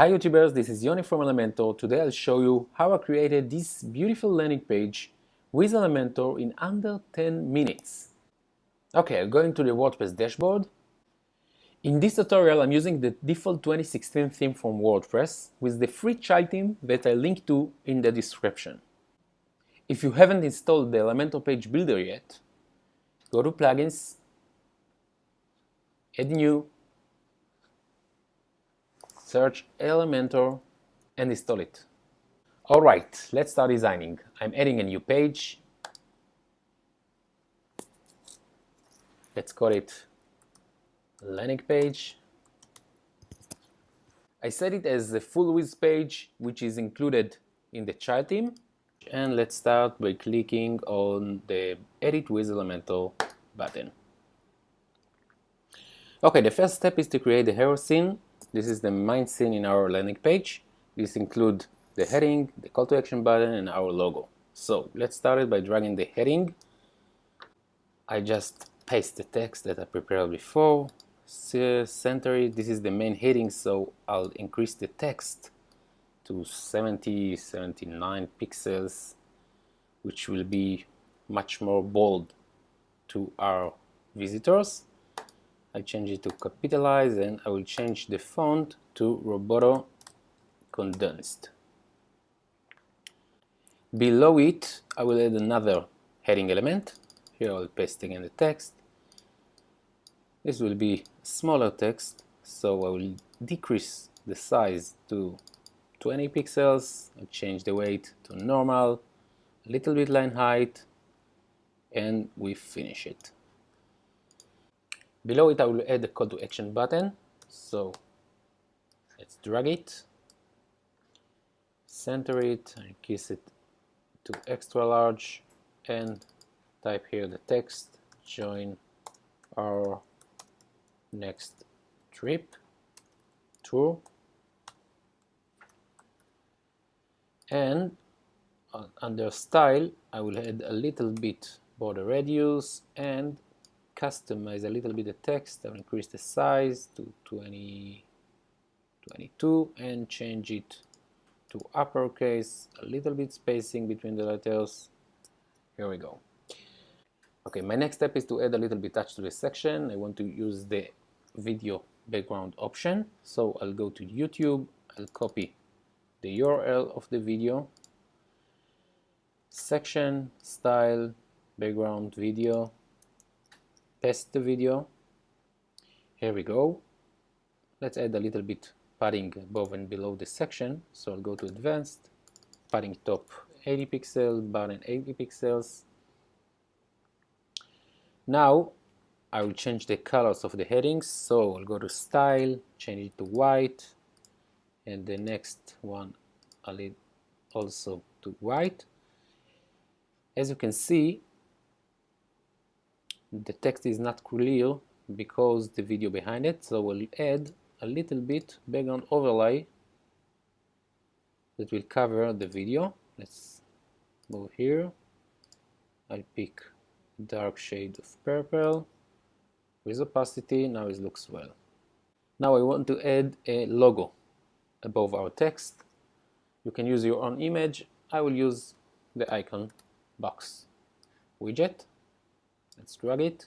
Hi YouTubers, this is Yoni from Elementor. Today I'll show you how I created this beautiful landing page with Elementor in under 10 minutes. Okay, I'll go into the WordPress dashboard. In this tutorial I'm using the default 2016 theme from WordPress with the free child theme that I link to in the description. If you haven't installed the Elementor Page Builder yet, go to Plugins, Add New, search Elementor and install it. Alright, let's start designing. I'm adding a new page. Let's call it landing page. I set it as the full width page which is included in the child theme and let's start by clicking on the edit with Elementor button. Okay, the first step is to create the hero scene this is the main scene in our landing page. This includes the heading, the call to action button, and our logo. So let's start it by dragging the heading. I just paste the text that I prepared before, center it. This is the main heading, so I'll increase the text to 70, 79 pixels, which will be much more bold to our visitors. I change it to capitalize and I will change the font to Roboto condensed. Below it I will add another heading element. Here I'll paste again the text. This will be smaller text so I will decrease the size to 20 pixels and change the weight to normal, a little bit line height and we finish it. Below it I will add the call to action button. So let's drag it, center it, increase it to extra large and type here the text, join our next trip, tour. And uh, under style I will add a little bit border radius and customize a little bit the text, I'll increase the size to 20, 22 and change it to uppercase, a little bit spacing between the letters. Here we go. Okay, my next step is to add a little bit touch to the section. I want to use the video background option. So I'll go to YouTube, I'll copy the URL of the video, section, style, background video, paste the video. Here we go. Let's add a little bit padding above and below the section. So I'll go to advanced padding top 80 pixels bottom 80 pixels. Now I will change the colors of the headings. So I'll go to style change it to white and the next one I'll also to white. As you can see the text is not clear because the video behind it so we'll add a little bit background overlay that will cover the video. Let's move here. I'll pick dark shade of purple with opacity. Now it looks well. Now I want to add a logo above our text. You can use your own image. I will use the icon box widget let's drag it.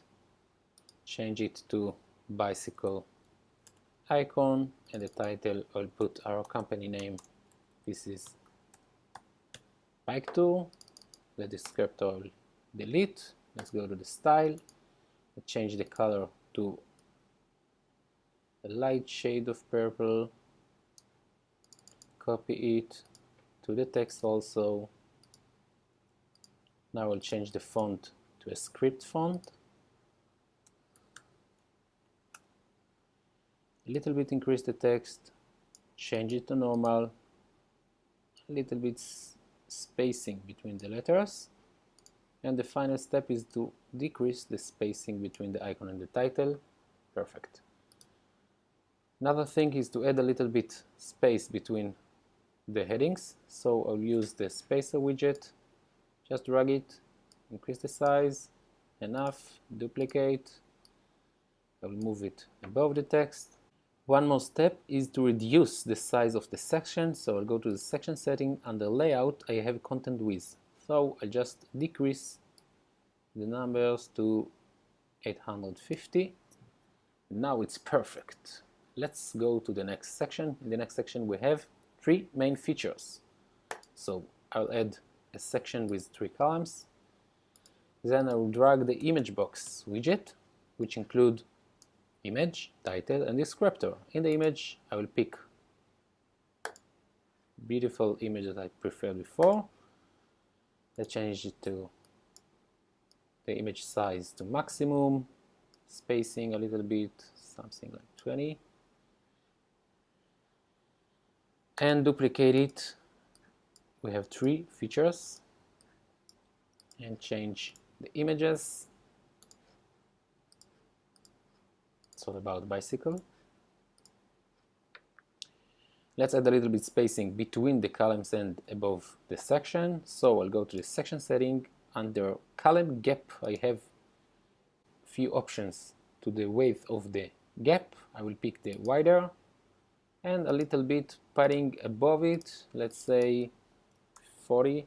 Change it to bicycle icon and the title I'll put our company name. This is bike tour the descriptor I'll delete. Let's go to the style. Let's change the color to a light shade of purple. Copy it to the text also. Now I'll change the font to a script font. A little bit increase the text change it to normal. A little bit spacing between the letters. And the final step is to decrease the spacing between the icon and the title. Perfect. Another thing is to add a little bit space between the headings. So I'll use the spacer widget. Just drag it increase the size enough duplicate I will move it above the text One more step is to reduce the size of the section. So I'll go to the section setting under layout. I have content width. So I'll just decrease the numbers to 850. Now it's perfect. Let's go to the next section. In the next section we have three main features. So I'll add a section with three columns. Then I will drag the image box widget, which include image, title, and descriptor. In the image, I will pick beautiful image that I preferred before. I change it to the image size to maximum, spacing a little bit, something like 20. And duplicate it. We have three features and change the images. It's all about bicycle. Let's add a little bit spacing between the columns and above the section. So I'll go to the section setting. Under column gap I have few options to the width of the gap. I will pick the wider and a little bit padding above it. Let's say 40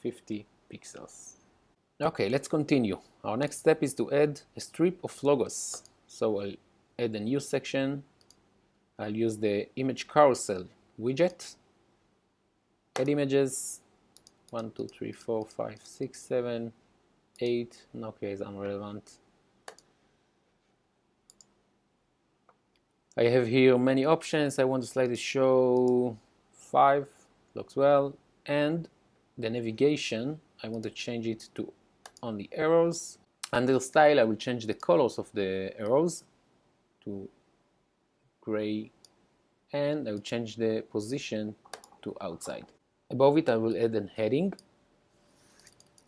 50 pixels Okay, let's continue. Our next step is to add a strip of logos. So I'll add a new section. I'll use the image carousel widget. Add images 1, 2, 3, 4, 5, 6, 7, 8. Okay, it's unrelevant. I have here many options. I want to slightly show 5, looks well. And the navigation, I want to change it to on the arrows. Under style, I will change the colors of the arrows to gray and I will change the position to outside. Above it, I will add a heading.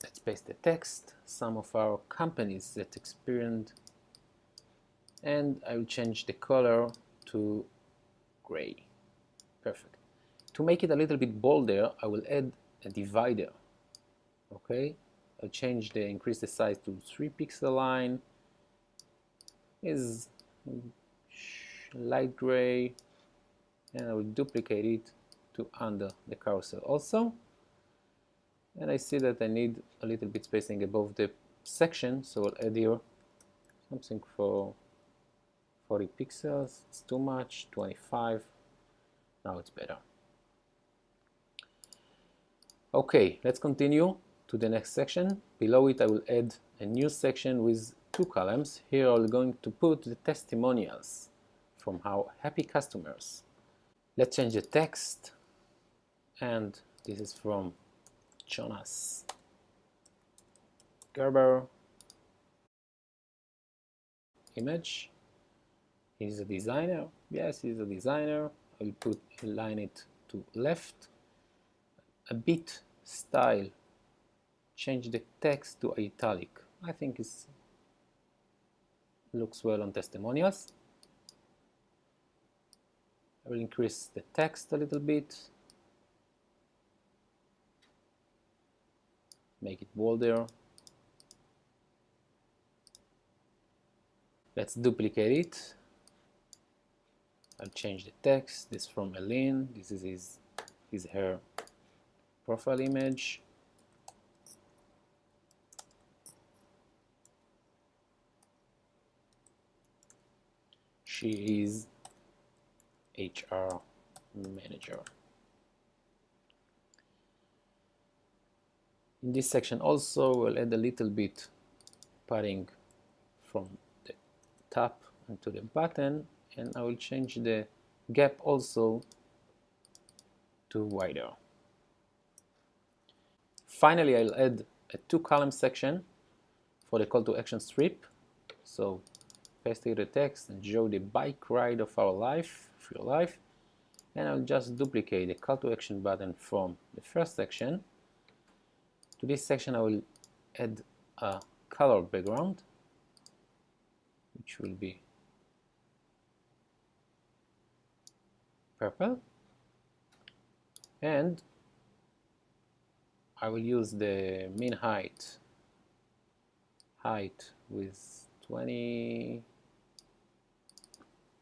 Let's paste the text, some of our companies that experienced, and I will change the color to gray. Perfect. To make it a little bit bolder, I will add a divider. Okay, Uh, change the uh, increase the size to 3 pixel line. Is light gray and I will duplicate it to under the cursor also. And I see that I need a little bit spacing above the section so I'll add here something for 40 pixels. It's too much 25 now it's better. Okay let's continue to the next section. Below it I will add a new section with two columns. Here I'm going to put the testimonials from our happy customers. Let's change the text and this is from Jonas Gerber image he's a designer yes he's a designer I will put align it to left a bit style change the text to italic. I think it looks well on testimonials. I will increase the text a little bit, make it bolder. Let's duplicate it. I'll change the text. This from Aline. This is his, his her profile image. She is HR manager. In this section also we'll add a little bit padding from the top into the button and I will change the gap also to wider. Finally I'll add a two column section for the call to action strip so paste the text and show the bike ride of our life, of your life, and I'll just duplicate the call to action button from the first section. To this section I will add a color background, which will be purple, and I will use the min height height with 20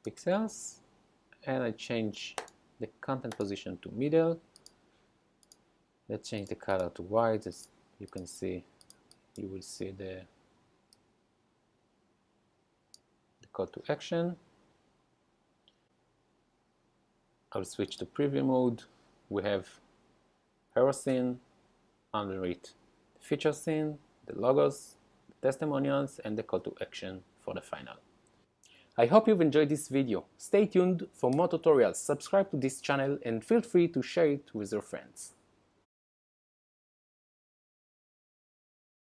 pixels and I change the content position to middle. Let's change the color to white as you can see you will see the, the call to action. I'll switch to preview mode. We have hero scene, under it the feature scene, the logos, the testimonials, and the call to action for the final. I hope you've enjoyed this video. Stay tuned for more tutorials, subscribe to this channel, and feel free to share it with your friends.